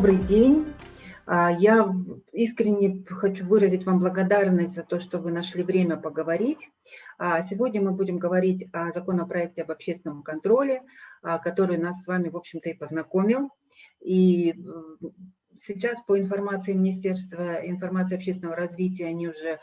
добрый день. А, я искренне хочу выразить вам благодарность за то, что вы нашли время поговорить. А, сегодня мы будем говорить о законопроекте об общественном контроле, а, который нас с вами, в общем-то, и познакомил. И сейчас по информации Министерства информации общественного развития они уже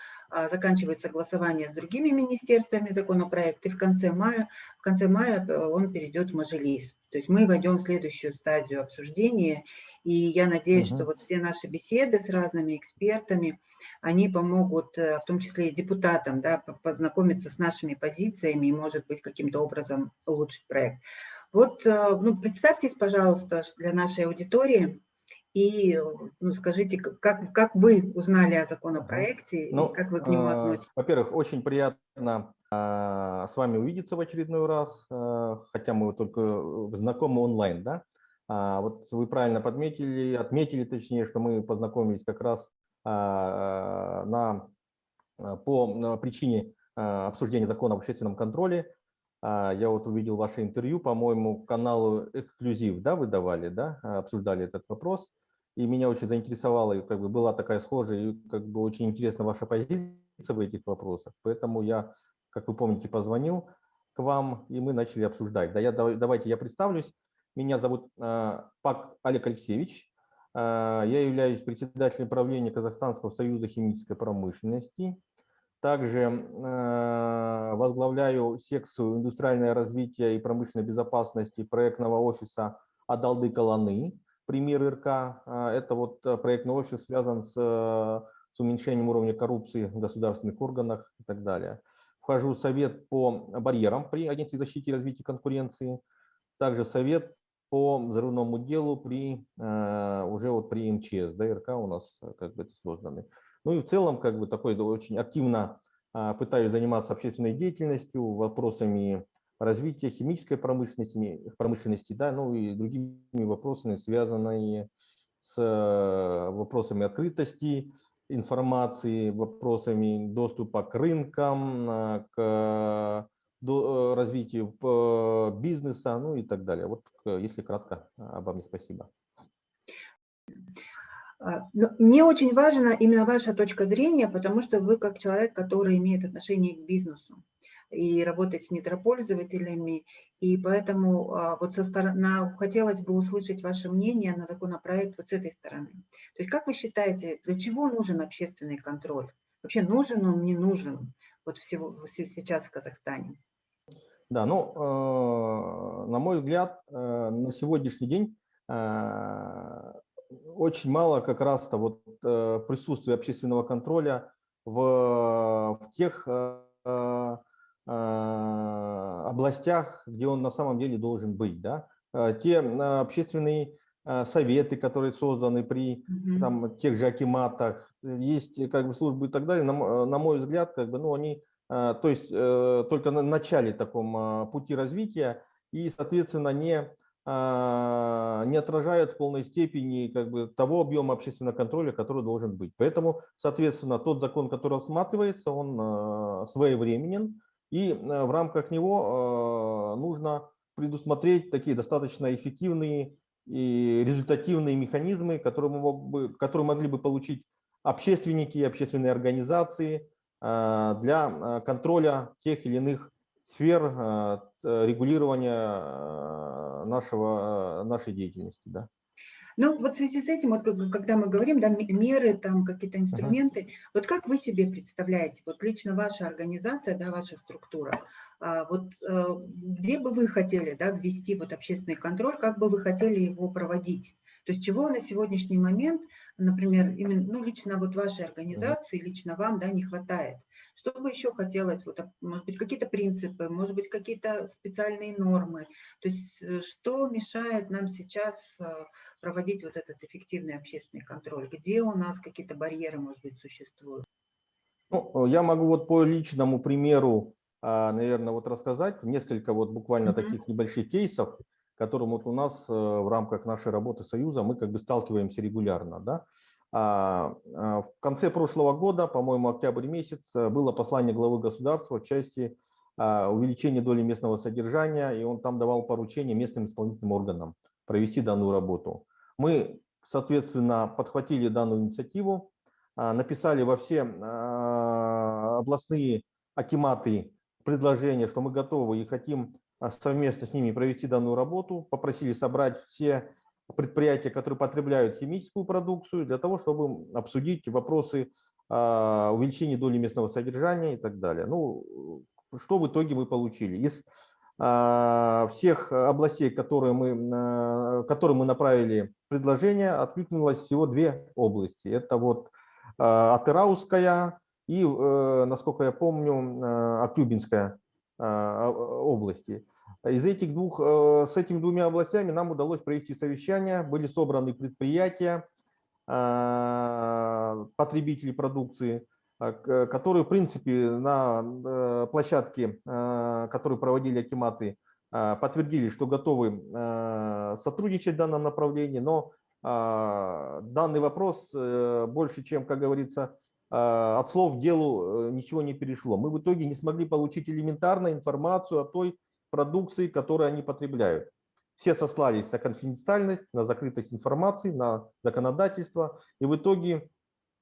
заканчивают согласование с другими министерствами законопроект, и в конце мая, в конце мая э, он перейдет в Мажилис. То есть мы войдем в следующую стадию обсуждения, и я надеюсь, угу. что вот все наши беседы с разными экспертами, они помогут, э, в том числе и депутатам, да, познакомиться с нашими позициями и, может быть, каким-то образом улучшить проект. Вот э, ну, представьтесь, пожалуйста, для нашей аудитории, и ну, скажите, как, как вы узнали о законопроекте ну, и как вы к нему относитесь? Во-первых, очень приятно с вами увидеться в очередной раз, хотя мы только э, знакомы онлайн, да? А, вот вы правильно подметили, отметили точнее, что мы познакомились как раз а, на, по причине а, обсуждения закона об общественном контроле. А, я вот увидел ваше интервью, по-моему, каналу «Эксклюзив», да, вы давали, да, обсуждали этот вопрос и меня очень заинтересовала, и как бы была такая схожая, и как бы очень интересна ваша позиция в этих вопросах. Поэтому я, как вы помните, позвонил к вам, и мы начали обсуждать. Да, я, давайте я представлюсь. Меня зовут э, Пак Олег Алексеевич. Э, я являюсь председателем правления Казахстанского союза химической промышленности. Также э, возглавляю секцию индустриальное развитие и промышленной безопасности проектного офиса Адалды Каланы пример РК. Это вот проектный офис связан с, с уменьшением уровня коррупции в государственных органах и так далее. Вхожу в совет по барьерам при Агентстве защиты и развития конкуренции, также совет по взрывному делу при э, уже вот при МЧС, да, РК у нас как бы созданы. Ну и в целом как бы такой очень активно а, пытаюсь заниматься общественной деятельностью, вопросами развития химической промышленности, промышленности да, ну и другими вопросами, связанными с э, вопросами открытости информации, вопросами доступа к рынкам, э, к э, развитию бизнеса, ну и так далее. Вот если кратко обо мне, спасибо. А, ну, мне очень важна именно ваша точка зрения, потому что вы как человек, который имеет отношение к бизнесу и работать с недропользователями. И поэтому а, вот со стороны, хотелось бы услышать ваше мнение на законопроект вот с этой стороны. То есть как вы считаете, для чего нужен общественный контроль? Вообще нужен он, не нужен вот всего, сейчас в Казахстане? Да, ну, э, на мой взгляд, э, на сегодняшний день э, очень мало как раз-то вот присутствия общественного контроля в, в тех областях, где он на самом деле должен быть. Да? Те общественные советы, которые созданы при там, тех же акиматах, есть как бы службы и так далее, на, на мой взгляд, как бы, ну, они то есть э, только на начале таком пути развития и, соответственно, не, не отражают в полной степени как бы, того объема общественного контроля, который должен быть. Поэтому, соответственно, тот закон, который рассматривается, он своевременен, и э, в рамках него э, нужно предусмотреть такие достаточно эффективные и результативные механизмы, которые, мог бы, которые могли бы получить общественники, общественные организации э, для контроля тех или иных сфер регулирования нашего, нашей деятельности. Да. Ну, вот в связи с этим, вот когда мы говорим, да, меры, там какие-то инструменты, uh -huh. вот как вы себе представляете, вот лично ваша организация, да, ваша структура, а, вот а, где бы вы хотели, да, ввести вот общественный контроль, как бы вы хотели его проводить? То есть чего на сегодняшний момент, например, именно, ну, лично вот вашей организации, лично вам, да, не хватает? Что бы еще хотелось, вот, может быть, какие-то принципы, может быть, какие-то специальные нормы? То есть э, что мешает нам сейчас проводить вот этот эффективный общественный контроль? Где у нас какие-то барьеры, может быть, существуют? Ну, я могу вот по личному примеру, а, наверное, вот рассказать несколько вот буквально mm -hmm. таких небольших кейсов, которым вот у нас э, в рамках нашей работы Союза мы как бы сталкиваемся регулярно. Да? А, а, в конце прошлого года, по-моему, октябрь месяц, э, было послание главы государства в части увеличения доли местного содержания, и он там давал поручение местным исполнительным органам провести данную работу. Мы, соответственно, подхватили данную инициативу, написали во все областные акиматы предложение, что мы готовы и хотим совместно с ними провести данную работу, попросили собрать все предприятия, которые потребляют химическую продукцию, для того, чтобы обсудить вопросы увеличения доли местного содержания и так далее. Ну, что в итоге мы получили? Из всех областей, которые мы, которые мы направили предложение, откликнулось всего две области. Это вот Атырауская и, э, насколько я помню, Актюбинская области. Из этих двух, с этими двумя областями нам удалось провести совещание, были собраны предприятия, потребители продукции, которые, в принципе, на площадке, которую проводили акиматы, подтвердили, что готовы сотрудничать в данном направлении, но данный вопрос больше, чем, как говорится, а, от слов к делу э, ничего не перешло. Мы в итоге не смогли получить элементарную информацию о той продукции, которую они потребляют. Все сослались на конфиденциальность, на закрытость информации, на законодательство. И в итоге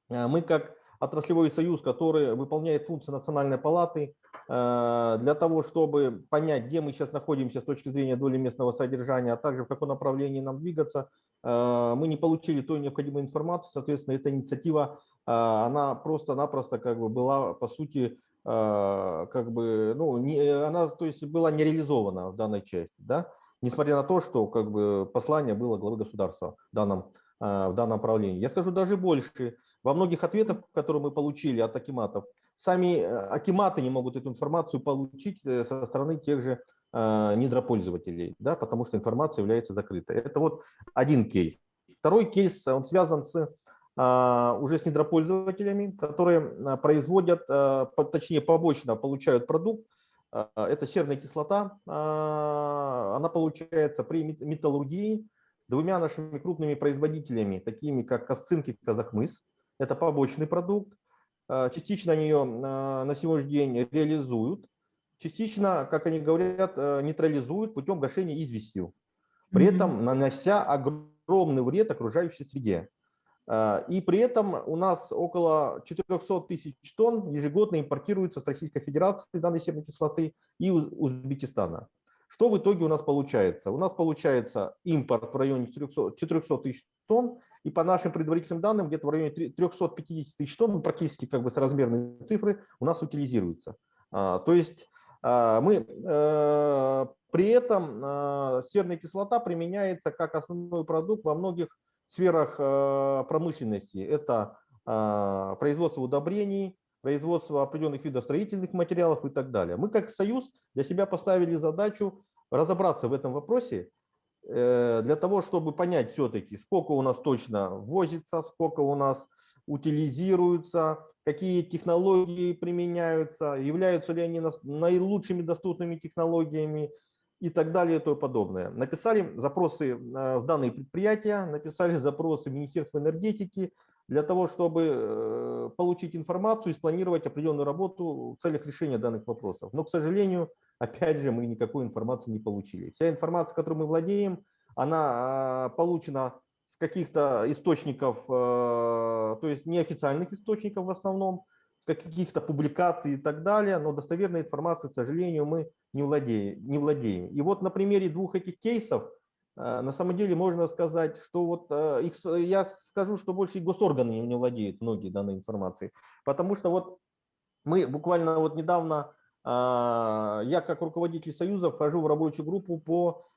э, мы как отраслевой союз, который выполняет функции национальной палаты, э, для того, чтобы понять, где мы сейчас находимся с точки зрения доли местного содержания, а также в каком направлении нам двигаться, мы не получили той необходимой информации. Соответственно, эта инициатива а, она просто-напросто как бы была, по сути, а, как бы, ну, не, она, то есть, была не реализована в данной части, да, несмотря на то, что как бы послание было главы государства в данном, а, в данном направлении. Я скажу даже больше. Во многих ответах, которые мы получили от акиматов, сами акиматы не могут эту информацию получить э, со стороны тех же недропользователей, да, потому что информация является закрытой. Это вот один кейс. Второй кейс, он связан с а, уже с недропользователями, которые а, производят, а, точнее побочно получают продукт. Это серная кислота. Она получается при металлургии двумя нашими крупными производителями, такими как Косцинки и Казахмыс. Это побочный продукт. Частично они ее на сегодняшний день реализуют. Частично, как они говорят, нейтрализуют путем гашения известью, при этом нанося огромный вред окружающей среде. А, и при этом у нас около 400 тысяч тонн ежегодно импортируется с Российской Федерации данной серной кислоты и Узбекистана. Что в итоге у нас получается? У нас получается импорт в районе 400 тысяч тонн, и по нашим предварительным данным, где-то в районе 350 тысяч тонн, практически как бы с размерной цифры, у нас утилизируется. А, то есть а, мы э, при этом серная кислота применяется как основной продукт во многих сферах э, промышленности. Это э, производство удобрений, производство определенных видов строительных материалов и так далее. Мы как Союз для себя поставили задачу разобраться в этом вопросе, э, для того, чтобы понять все-таки, сколько у нас точно возится, сколько у нас утилизируется, какие технологии применяются, являются ли они наилучшими доступными технологиями, и так далее и тому подобное. Написали запросы э, в данные предприятия, написали запросы в Министерство энергетики для того, чтобы э, получить информацию и спланировать определенную работу в целях решения данных вопросов. Но, к сожалению, опять же, мы никакой информации не получили. Вся информация, которой мы владеем, она э, получена с каких-то источников, то есть неофициальных источников в основном, каких-то публикаций и так далее, но достоверной информации, к сожалению, мы не владеем. Не владеем. И вот на примере двух этих кейсов э, на самом деле можно сказать, что вот э, их, я скажу, что больше госорганы не владеют многие данной информацией, потому что вот мы буквально вот недавно, э, я как руководитель Союза вхожу в рабочую группу по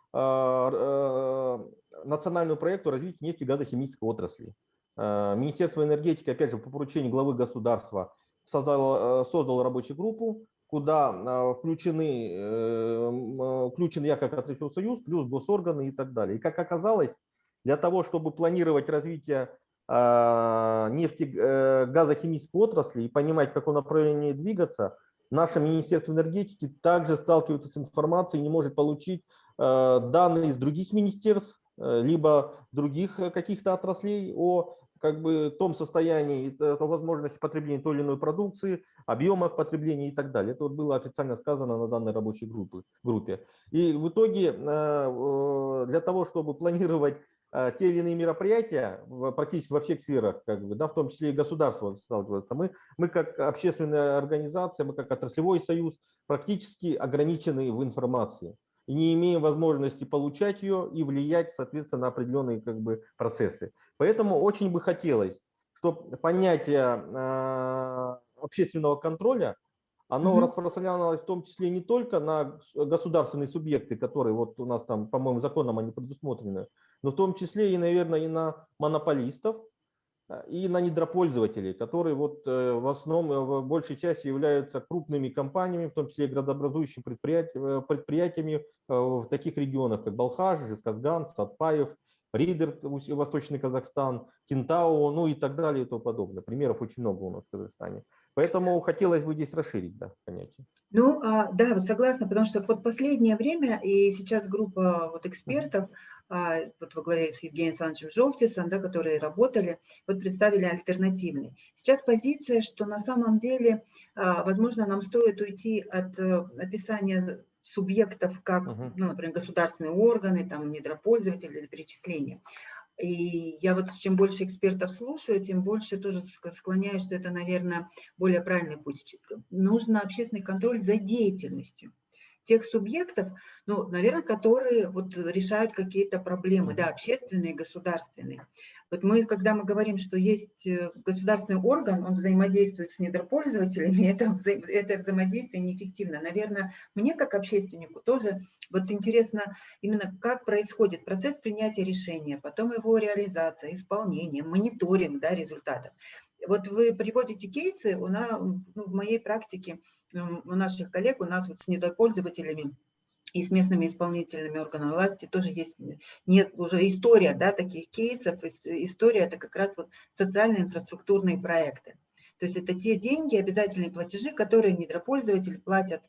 национальному проекту развития нефти и газохимической отрасли. Министерство энергетики, опять же, по поручению главы государства создал, создал рабочую группу, куда а, включены, э, включен я как союз, плюс госорганы и так далее. И как оказалось, для того, чтобы планировать развитие а, нефти, э, газохимической отрасли и понимать, в каком направлении двигаться, наше Министерство энергетики также сталкивается с информацией, не может получить э, данные из других министерств, либо других каких-то отраслей о как бы том состоянии, это возможности потребления той или иной продукции, объемах потребления и так далее. Это вот было официально сказано на данной рабочей группе. группе. И в итоге э, для того, чтобы планировать э, те или иные мероприятия практически во всех сферах, как бы, да, в том числе и государство сталкивается. Мы, мы как общественная организация, мы как отраслевой союз практически ограничены в информации и не имеем возможности получать ее и влиять, соответственно, на определенные как бы, процессы. Поэтому очень бы хотелось, чтобы понятие э, общественного контроля оно угу. распространялось в том числе не только на государственные субъекты, которые вот у нас там, по-моему, законом они предусмотрены, но в том числе и, наверное, и на монополистов, и на недропользователей, которые вот э, в основном, э, в большей части являются крупными компаниями, в том числе градообразующими предприятиями, предприятиями в таких регионах, как Балхаш, Жесказган, Сатпаев, Ридер, Восточный Казахстан, Кентау, ну и так далее и тому подобное. Примеров очень много у нас в Казахстане. Поэтому хотелось бы здесь расширить да, понятие. Ну, а, да, согласна, потому что вот последнее время, и сейчас группа вот экспертов, а, вот во главе с Евгением Александровичем Жовтисом, да, которые работали, вот представили альтернативный. Сейчас позиция, что на самом деле, а, возможно, нам стоит уйти от э, описания субъектов, как, ну, например, государственные органы, там, недропользователи или перечисления. И я вот чем больше экспертов слушаю, тем больше тоже склоняюсь, что это, наверное, более правильный путь. Нужно общественный контроль за деятельностью тех субъектов, ну, наверное, которые вот решают какие-то проблемы, да, общественные, государственные. Вот мы, когда мы говорим, что есть э, государственный орган, он взаимодействует с недропользователями, это, это взаимодействие неэффективно. Наверное, мне как общественнику тоже вот интересно именно, как происходит процесс принятия решения, потом его реализация, исполнение, мониторинг да, результатов. Вот вы приводите кейсы, у нас, ну, в моей практике, у наших коллег, у нас вот с недропользователями, и с местными исполнительными органами власти тоже есть нет уже история да, таких кейсов. История это как раз вот социальные инфраструктурные проекты. То есть это те деньги, обязательные платежи, которые недропользователи платят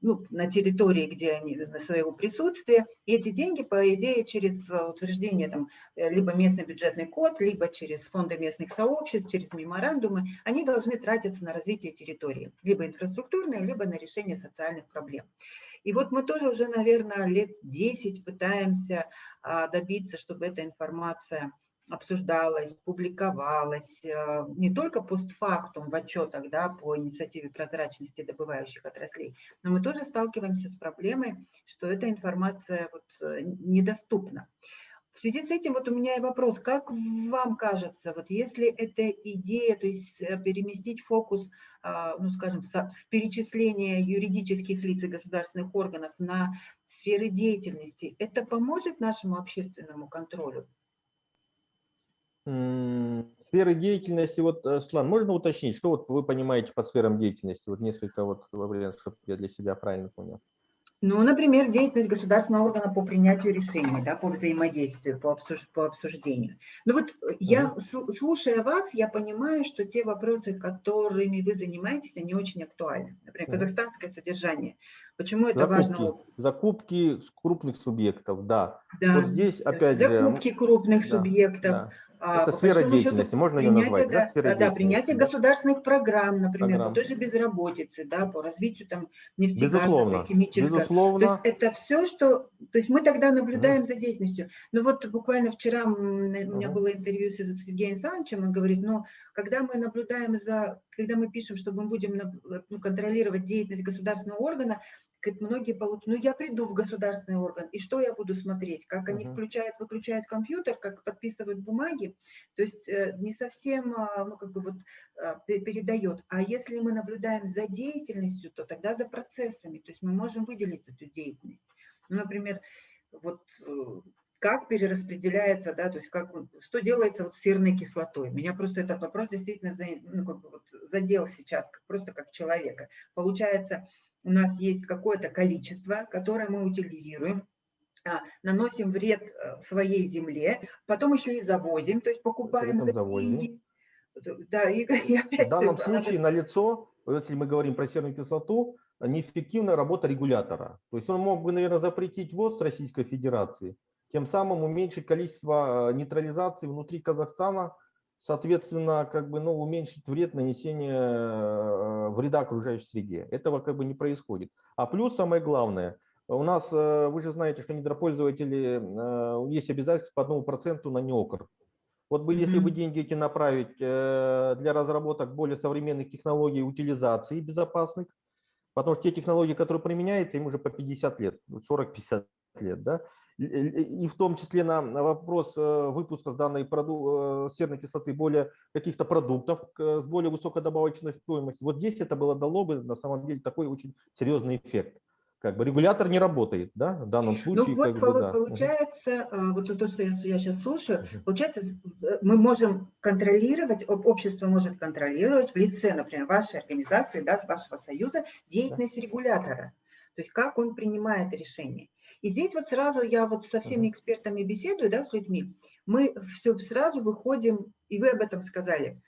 ну, на территории, где они на своего присутствия. И эти деньги, по идее, через утверждение там, либо местный бюджетный код, либо через фонды местных сообществ, через меморандумы, они должны тратиться на развитие территории, либо инфраструктурные, либо на решение социальных проблем. И вот мы тоже уже, наверное, лет 10 пытаемся а, добиться, чтобы эта информация обсуждалась, публиковалась, а, не только постфактум в отчетах да, по инициативе прозрачности добывающих отраслей, но мы тоже сталкиваемся с проблемой, что эта информация вот э, недоступна. В связи с этим вот у меня и вопрос, как вам кажется, вот если эта идея, то есть э, переместить фокус, а, ну скажем, с перечисления юридических лиц и государственных органов на сферы деятельности, это поможет нашему общественному контролю? Сферы деятельности, вот, э, Слан, можно уточнить, что вот вы понимаете под сферам деятельности? Вот несколько вот вариантов, чтобы я для себя правильно понял. Ну, например, деятельность государственного органа по принятию решений, да, по взаимодействию, по, обсуж, по обсуждению. Ну вот я, слушая вас, я понимаю, что те вопросы, которыми вы занимаетесь, они очень актуальны. Например, казахстанское содержание. Почему это закупки, важно? Закупки крупных субъектов, да. да. Вот здесь опять закупки же... Закупки крупных да, субъектов. Да это сфера деятельности, счету, можно ее назвать, да? Сфера да, принятие государственных программ, например, программ. по той же безработице, да, по развитию там нефтегазовой, химической. Безусловно. То есть это все, что... То есть мы тогда наблюдаем угу. за деятельностью. Ну вот буквально вчера у меня угу. было интервью с Евгением Александровичем, он говорит, ну, когда мы наблюдаем за... Когда мы пишем, что мы будем ну, контролировать деятельность государственного органа, Говорит, многие получат, ну я приду в государственный орган, и что я буду смотреть? Как они включают, выключают компьютер, как подписывают бумаги. То есть э, не совсем, а, ну как бы вот а, передает. А если мы наблюдаем за деятельностью, то тогда за процессами. То есть мы можем выделить эту деятельность. Ну, например, вот э, как перераспределяется, да, то есть как, что делается вот с серной кислотой. Меня просто этот вопрос действительно ну, как бы вот задел сейчас, просто как человека. Получается, у нас есть какое-то количество, которое мы утилизируем, а, наносим вред э, своей земле, потом еще и завозим, то есть покупаем за деньги. Да, и, и опять В данном случае на лицо, если мы говорим про серную кислоту, неэффективная работа регулятора. То есть он мог бы, наверное, запретить ввоз Российской Федерации, тем самым уменьшить количество э, нейтрализации внутри Казахстана соответственно, как бы, ну, уменьшить вред нанесения э, вреда окружающей среде. Этого как бы не происходит. А плюс самое главное, у нас, э, вы же знаете, что недропользователи, э, есть обязательства по одному проценту на неокр. Вот бы, если бы деньги эти направить для разработок более современных технологий утилизации безопасных, потому что те технологии, которые применяются, им уже по 50 лет, 40-50 лет, да, и в том числе на вопрос выпуска с данной проду серной кислоты более каких-то продуктов с более высокой добавочной стоимостью. Вот здесь это было дало бы на самом деле такой очень серьезный эффект как бы регулятор не работает, да, в данном ну случае. Ну вот бы, да. получается, а, вот то, что я, я сейчас слушаю, получается, э, мы можем контролировать, общество может контролировать в лице, например, вашей организации, да, с вашего союза, деятельность регулятора. То есть как он принимает решения. И здесь вот сразу я вот со всеми экспертами беседую, да, с людьми, мы все сразу выходим, и вы об этом сказали,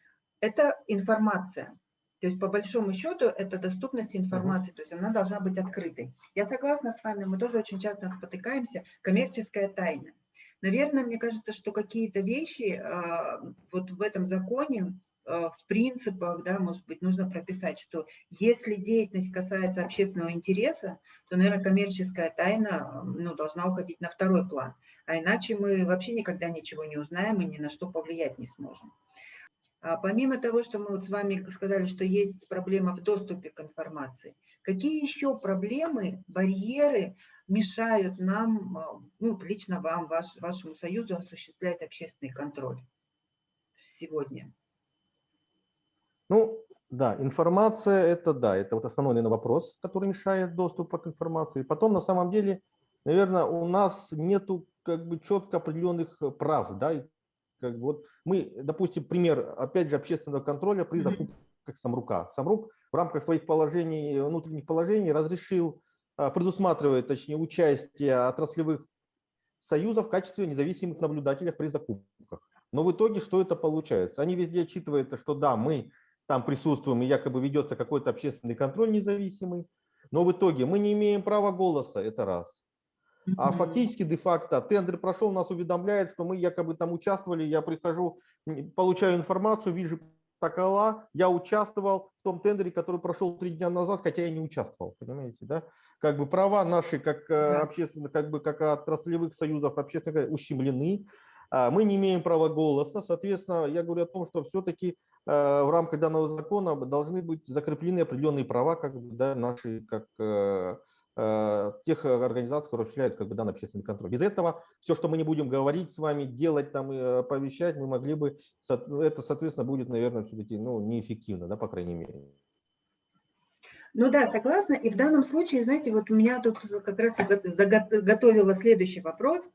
это информация. То есть, по большому счету, это доступность информации, то есть она должна быть открытой. Я согласна с вами, мы тоже очень часто спотыкаемся, коммерческая тайна. Наверное, мне кажется, что какие-то вещи а, вот в этом законе, в принципах, да, может быть, нужно прописать, что если деятельность касается общественного интереса, то, наверное, коммерческая тайна ну, должна уходить на второй план. А иначе мы вообще никогда ничего не узнаем и ни на что повлиять не сможем. А помимо того, что мы вот с вами сказали, что есть проблема в доступе к информации, какие еще проблемы, барьеры мешают нам, а, ну, лично вам, ваш, вашему союзу осуществлять общественный контроль сегодня? Ну, да, информация – это да, это вот основной наверное, вопрос, который мешает доступу к информации. Потом, на самом деле, наверное, у нас нету как бы четко определенных прав, да, как бы вот мы, допустим, пример, опять же, общественного контроля при закупках Самрука. Самрук в рамках своих положений, внутренних положений разрешил, а, предусматривает, точнее, участие отраслевых союзов в качестве независимых наблюдателей при закупках. Но в итоге что это получается? Они везде отчитываются, что да, мы там присутствуем и якобы ведется какой-то общественный контроль независимый, но в итоге мы не имеем права голоса, это раз. А фактически, де-факто, тендер прошел, нас уведомляет, что мы якобы там участвовали, я прихожу, получаю информацию, вижу такова, я участвовал в том тендере, который прошел три дня назад, хотя я не участвовал, понимаете, да? Как бы права наши, как э, да. общественных, как бы как отраслевых союзов общественных ущемлены, мы не имеем права голоса, соответственно, я говорю о том, что все-таки э, в рамках данного закона должны быть закреплены определенные права, как бы, да, наши, как э, Э, тех э, организаций, которые осуществляют как бы, данный общественный контроль. Без этого все, что мы не будем говорить с вами, делать, там, и оповещать, мы могли бы, это, соответственно, будет, наверное, все-таки ну, неэффективно, да, по крайней мере. Ну да, согласна. И в данном случае, знаете, вот у меня тут как раз заготовила следующий вопрос, а,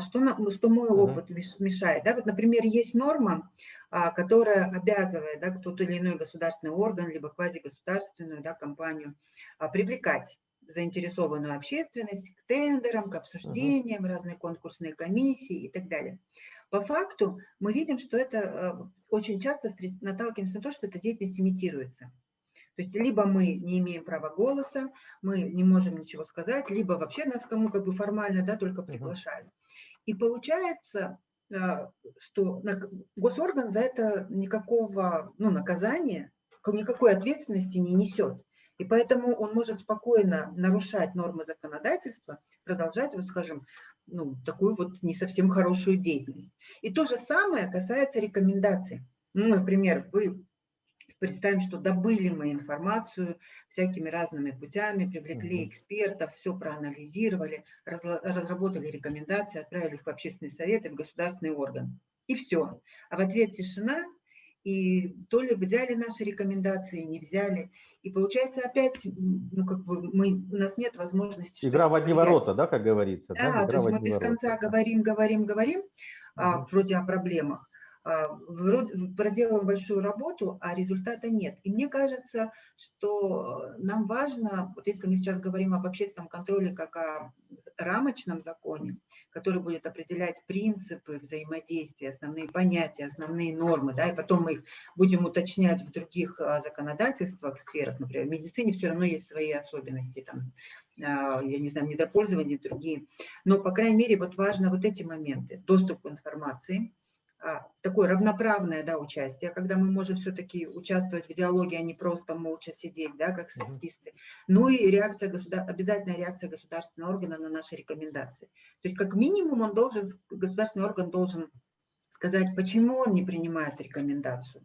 что, нам, что мой опыт мешает. Да? Вот, например, есть норма, а, которая обязывает да, тот или иной государственный орган, либо квазигосударственную да, компанию а, привлекать заинтересованную общественность к тендерам, к обсуждениям, разные конкурсные комиссии и так далее. По факту мы видим, что это очень часто наталкиваемся на то, что эта деятельность имитируется. То есть либо мы не имеем права голоса, мы не можем ничего сказать, либо вообще нас кому как бы формально да, только приглашают. И получается, э, что госорган за это никакого ну, наказания, никакой ответственности не несет. И поэтому он может спокойно нарушать нормы законодательства, продолжать, вот скажем, ну, такую вот не совсем хорошую деятельность. И то же самое касается рекомендаций. Ну, например, вы представим, что добыли мы информацию всякими разными путями, привлекли экспертов, все проанализировали, разработали рекомендации, отправили их в общественный совет и в государственный орган. И все. А в ответ тишина, и то ли взяли наши рекомендации, не взяли. И получается опять, ну как бы мы, у нас нет возможности... Игра в одни ворота, да, как говорится? Да, да то есть мы без ворота. конца говорим, говорим, говорим, угу. а, вроде о проблемах, а, проделываем большую работу, а результата нет. И мне кажется, что нам важно, вот если мы сейчас говорим об общественном контроле как о рамочном законе, который будет определять принципы взаимодействия, основные понятия, основные нормы, да, и потом мы их будем уточнять в других а, законодательствах, сферах, например, в медицине все равно есть свои особенности, там, а, я не знаю, недропользование, другие. Но, по крайней мере, вот важно вот эти моменты. Доступ к информации, такое равноправное да, участие, когда мы можем все-таки участвовать в диалоге, а не просто молча сидеть, да, как статисты. Ну и реакция государ... обязательная реакция государственного органа на наши рекомендации. То есть как минимум он должен, государственный орган должен сказать, почему он не принимает рекомендацию.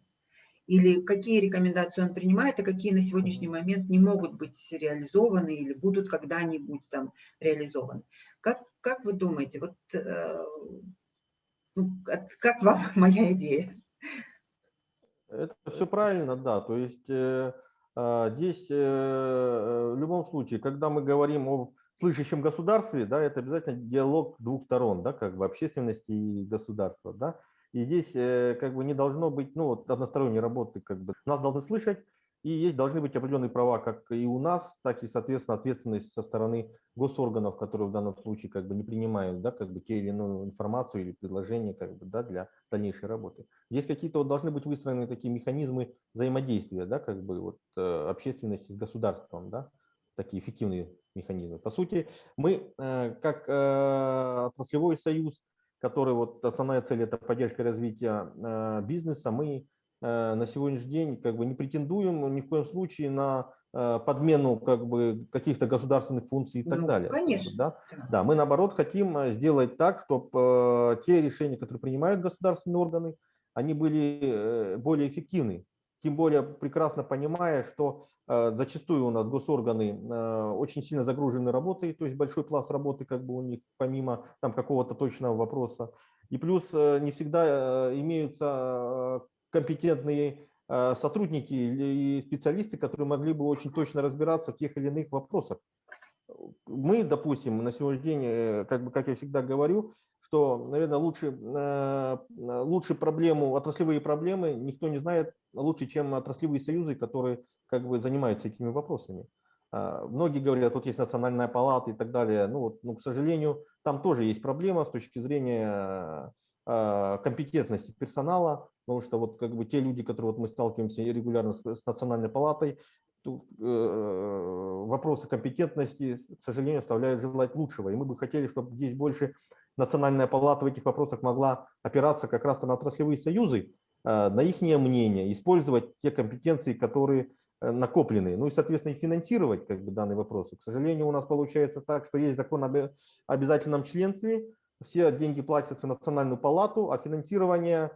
Или какие рекомендации он принимает, а какие на сегодняшний момент не могут быть реализованы или будут когда-нибудь там реализованы. Как, как вы думаете, вот э, ну, как вам моя идея? Это все правильно, да. То есть э, э, здесь э, в любом случае, когда мы говорим о слышащем государстве, да, это обязательно диалог двух сторон, да, как бы общественности и государства, да. И здесь как бы не должно быть, ну, вот односторонней работы, как бы нас должны слышать, и есть, должны быть определенные права как и у нас, так и, соответственно, ответственность со стороны госорганов, которые в данном случае как бы не принимают да, как бы те или иную информацию или предложения как бы, да, для дальнейшей работы. Здесь какие-то вот должны быть выстроены такие механизмы взаимодействия да, как бы, вот, э, общественности с государством, да, такие эффективные механизмы. По сути, мы э, как э, отраслевой союз, который вот основная цель это поддержка развития бизнеса, мы на сегодняшний день как бы не претендуем ни в коем случае на э, подмену как бы каких-то государственных функций и так ну, далее. Конечно. Да? да, мы наоборот хотим э, сделать так, чтобы те решения, которые принимают государственные органы, они были более эффективны. Тем более прекрасно понимая, что зачастую у нас госорганы очень сильно загружены работой, то есть большой пласт работы как бы у них помимо там какого-то точного вопроса. И плюс не всегда имеются компетентные э, сотрудники и специалисты, которые могли бы очень точно разбираться в тех или иных вопросах. Мы, допустим, на сегодняшний день, э, как, бы, как я всегда говорю, что, наверное, лучше, э, лучше проблему, отраслевые проблемы никто не знает лучше, чем отраслевые союзы, которые как бы занимаются этими вопросами. А, многие говорят, тут есть национальная палата и так далее. Ну, вот, ну, к сожалению, там тоже есть проблема с точки зрения компетентности персонала, потому что вот как бы те люди, которые вот мы сталкиваемся регулярно с, с национальной палатой, то, э, вопросы компетентности, к сожалению, оставляют желать лучшего. И мы бы хотели, чтобы здесь больше национальная палата в этих вопросах могла опираться как раз на отраслевые союзы, э, на их мнение, использовать те компетенции, которые э, накоплены, ну и, соответственно, и финансировать как бы, данные вопросы. К сожалению, у нас получается так, что есть закон об обязательном членстве, все деньги платятся в национальную палату, а финансирование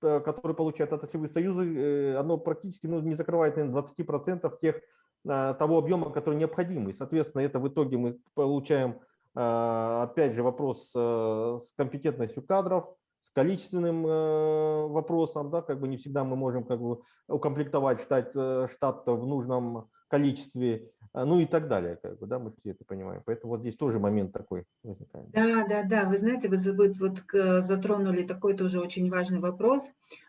которые получают отраслевые союзы, э, оно практически ну, не закрывает, наверное, 20% тех, а, того объема, который необходим. И, соответственно, это в итоге мы получаем, а, опять же, вопрос э, с компетентностью кадров, с количественным э, вопросом, да, как бы не всегда мы можем как бы укомплектовать штат, штат в нужном количестве, а, ну и так далее, как бы, да, мы все это понимаем. Поэтому вот здесь тоже момент такой возникает. Да, да, да, вы знаете, вы вот, вот затронули такой тоже очень важный вопрос.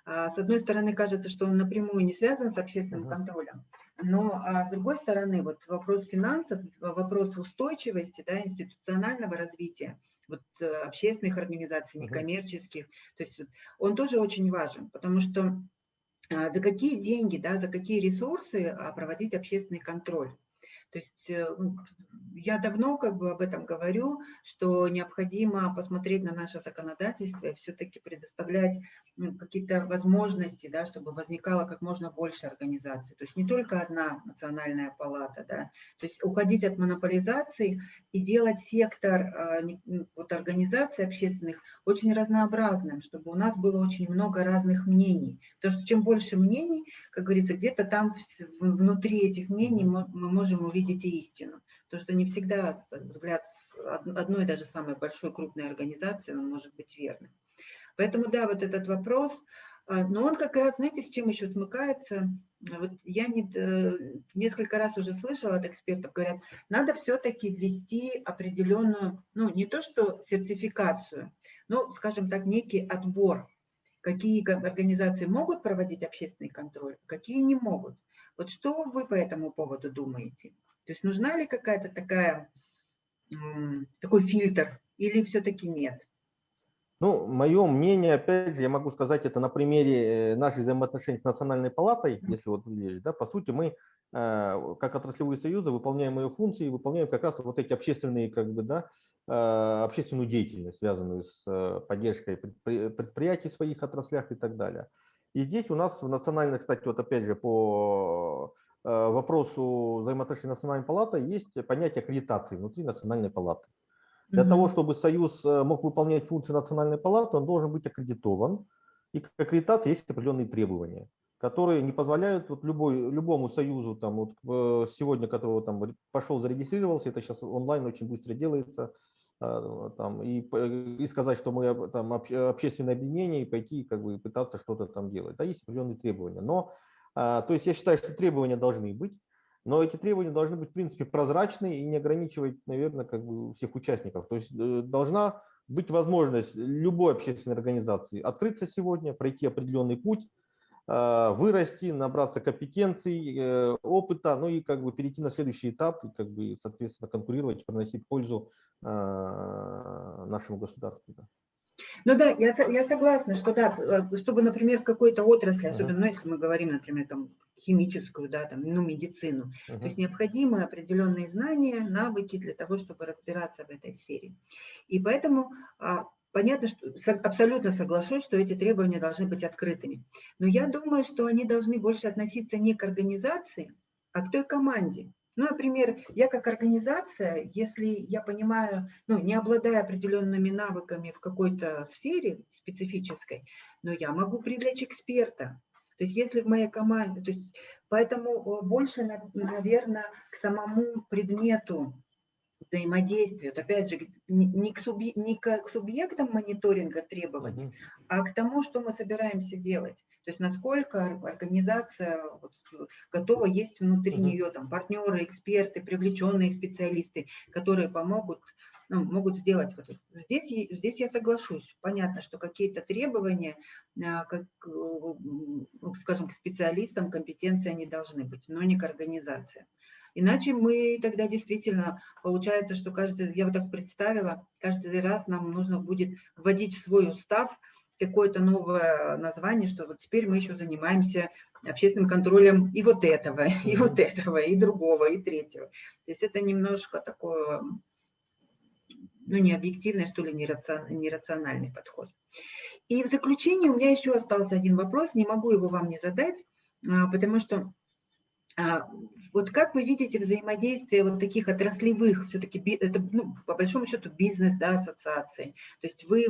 А, с одной стороны, кажется, что он напрямую не связан с общественным -huh. контролем, но а с другой стороны, вот вопрос финансов, вопрос устойчивости, да, институционального развития, вот э, общественных организаций, некоммерческих, -huh. то есть он тоже очень важен, потому что за какие деньги, да, за какие ресурсы проводить общественный контроль. То есть э, ну, я давно как бы об этом говорю, что необходимо посмотреть на наше законодательство и все-таки предоставлять какие-то возможности, да, чтобы возникало как можно больше организаций. То есть не только одна национальная палата, да, то есть уходить от монополизации и делать сектор а, вот, организаций общественных очень разнообразным, чтобы у нас было очень много разных мнений. Потому что чем больше мнений, как говорится, где-то там внутри этих мнений мы можем увидеть истину. Потому что не всегда взгляд одной даже самой большой крупной организации, он может быть верным. Поэтому, да, вот этот вопрос, а, но он как раз, знаете, с чем еще смыкается? Вот я не, э, несколько раз уже слышала от экспертов, говорят, надо все-таки ввести определенную, ну, не то что сертификацию, но, скажем так, некий отбор, какие организации могут проводить общественный контроль, какие не могут. Вот что вы по этому поводу думаете? То есть нужна ли какая-то такая, такой фильтр или все-таки нет? Ну, мое мнение, опять же, я могу сказать это на примере наших взаимоотношений с Национальной палатой, если вот, да, по сути, мы Э, как отраслевые союзы выполняем ее функции, выполняем как раз вот эти общественные, как бы, да, э, общественную деятельность, связанную с э, поддержкой предприятий в своих отраслях и так далее. И здесь у нас в национальной, кстати, вот опять же по вопросу взаимоотношений Национальной палаты есть понятие аккредитации внутри Национальной палаты. Для mm -hmm. того, чтобы союз мог выполнять функции Национальной палаты, он должен быть аккредитован. И к аккредитации есть определенные требования которые не позволяют вот любой, любому союзу, там, вот, э, сегодня, который там, пошел, зарегистрировался, это сейчас онлайн очень быстро делается, там, и, и сказать, что мы там, общественное объединение, и пойти как бы, пытаться что-то там делать. Да, есть определенные требования. Но, то есть я считаю, что требования должны быть, но эти требования должны быть, в принципе, прозрачны и не ограничивать, наверное, как бы всех участников. То есть э, должна быть возможность любой общественной организации открыться сегодня, пройти определенный путь, а, вырасти, набраться компетенций, э, опыта, ну и как бы перейти на следующий этап и как бы, соответственно, конкурировать, приносить пользу а, нашему государству. Ну да, я, я согласна, что да, э, чтобы, например, в какой-то отрасли, особенно uh -huh. ну, если мы говорим, например, там, химическую, да, там, ну, медицину, uh -huh. то есть необходимы определенные знания, навыки для того, чтобы разбираться в этой сфере. И поэтому а, Понятно, что абсолютно соглашусь, что эти требования должны быть открытыми. Но я думаю, что они должны больше относиться не к организации, а к той команде. Ну, например, я как организация, если я понимаю, ну, не обладая определенными навыками в какой-то сфере специфической, но я могу привлечь эксперта. То есть если в моей команде, то есть поэтому больше, наверное, к самому предмету взаимодействию, вот опять же, не к, субъ... не к субъектам мониторинга требований, uh -huh. а к тому, что мы собираемся делать. То есть насколько организация вот, готова есть внутри uh -huh. нее там, партнеры, эксперты, привлеченные специалисты, которые помогут ну, могут сделать. Вот здесь, здесь я соглашусь. Понятно, что какие-то требования, а, как, ну, скажем, к специалистам компетенции они должны быть, но не к организации. Иначе мы тогда действительно, получается, что каждый, я вот так представила, каждый раз нам нужно будет вводить в свой устав какое-то новое название, что вот теперь мы еще занимаемся общественным контролем и вот этого, и вот этого, и другого, и третьего. То есть это немножко такое, ну, не объективный, что ли, нерациональный подход. И в заключение у меня еще остался один вопрос, не могу его вам не задать, а, потому что вот как вы видите взаимодействие вот таких отраслевых, все-таки это ну, по большому счету бизнес, да, ассоциации, то есть вы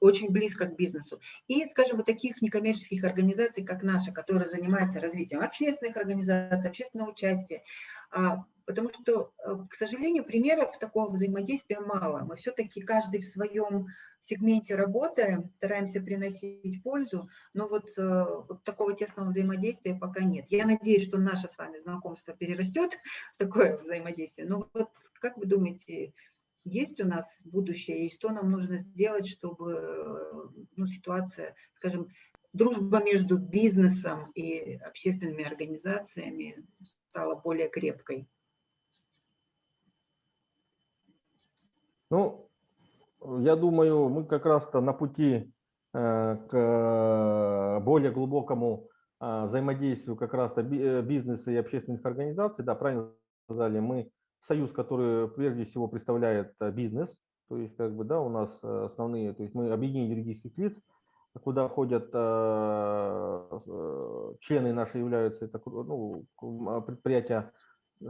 очень близко к бизнесу. И, скажем, вот таких некоммерческих организаций, как наша, которая занимается развитием общественных организаций, общественного участия, а, потому что, э, к сожалению, примеров такого взаимодействия мало. Мы все-таки каждый в своем сегменте работаем, стараемся приносить пользу, но вот, э, вот такого тесного взаимодействия пока нет. Я надеюсь, что наше с вами знакомство перерастет в такое взаимодействие. Но вот как вы думаете, есть у нас будущее, и что нам нужно сделать, чтобы э, ну, ситуация, скажем, дружба между бизнесом и общественными организациями стала более крепкой? Ну, я думаю, мы как раз-то на пути э, к более глубокому а, взаимодействию как раз-то э, бизнеса и общественных организаций. Да, правильно сказали, мы союз, который прежде всего представляет э, бизнес, то есть как бы, да, у нас основные, то есть мы объединение юридических лиц, куда ходят члены наши являются это, ну, предприятия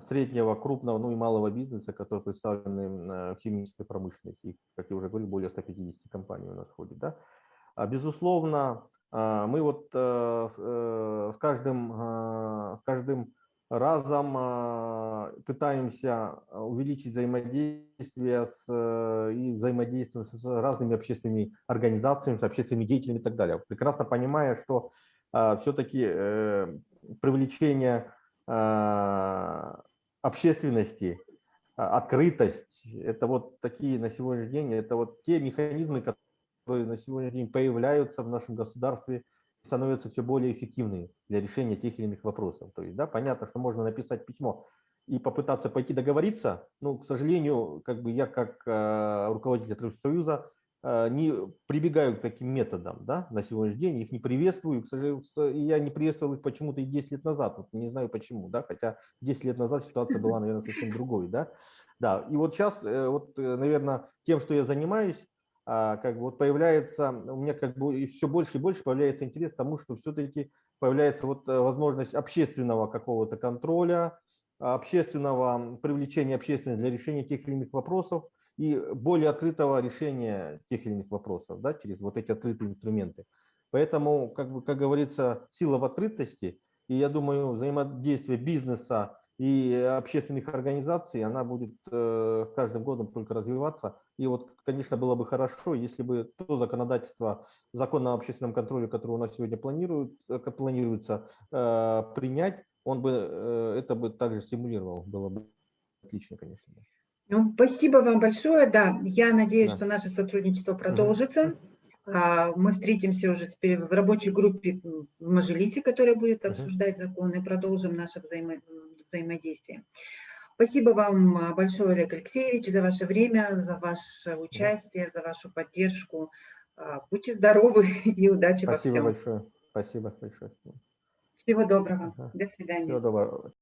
среднего, крупного, ну и малого бизнеса, которые представлены в химической промышленности. как я уже говорил, более 150 компаний у нас входит. Да? А, безусловно, а, мы вот э, э, с каждым, а, с каждым разом пытаемся увеличить взаимодействие с, э, и взаимодействие с разными общественными организациями, с общественными деятелями и так далее. Прекрасно понимая, что все-таки привлечение общественности, а, открытость, это вот такие на сегодняшний день, это вот те механизмы, которые на сегодняшний день появляются в нашем государстве, становятся все более эффективными для решения тех или иных вопросов. То есть, да, понятно, что можно написать письмо и попытаться пойти договориться, но, к сожалению, как бы я как э, руководитель Союза не прибегаю к таким методам да, на сегодняшний день, их не приветствую. К сожалению, я не приветствовал их почему-то и 10 лет назад, вот не знаю почему, да, хотя 10 лет назад ситуация была, наверное, совсем другой. Да? Да, и вот сейчас, вот, наверное, тем, что я занимаюсь, а, как бы вот появляется, у меня как бы все больше и больше появляется интерес к тому, что все-таки появляется вот э, возможность общественного какого-то контроля, общественного привлечения общественности для решения тех или иных вопросов и более открытого решения тех или иных вопросов да, через вот эти открытые инструменты. Поэтому, как, бы, как говорится, сила в открытости, и я думаю, взаимодействие бизнеса и общественных организаций, она будет э, каждым годом только развиваться. И вот, конечно, было бы хорошо, если бы то законодательство, закон о общественном контроле, который у нас сегодня планирует, э, планируется э, принять, он бы это бы также стимулировал. Было бы отлично, конечно. Ну, спасибо вам большое. Да, я надеюсь, да. что наше сотрудничество продолжится. Угу. Мы встретимся уже теперь в рабочей группе в Мажилисе, которая будет обсуждать законы, и продолжим наше взаимо взаимодействия. Спасибо вам большое, Олег Алексеевич, за ваше время, за ваше участие, за вашу поддержку. Будьте здоровы и удачи Спасибо во всем. большое. Спасибо большое. Всего доброго. До свидания. Всего доброго.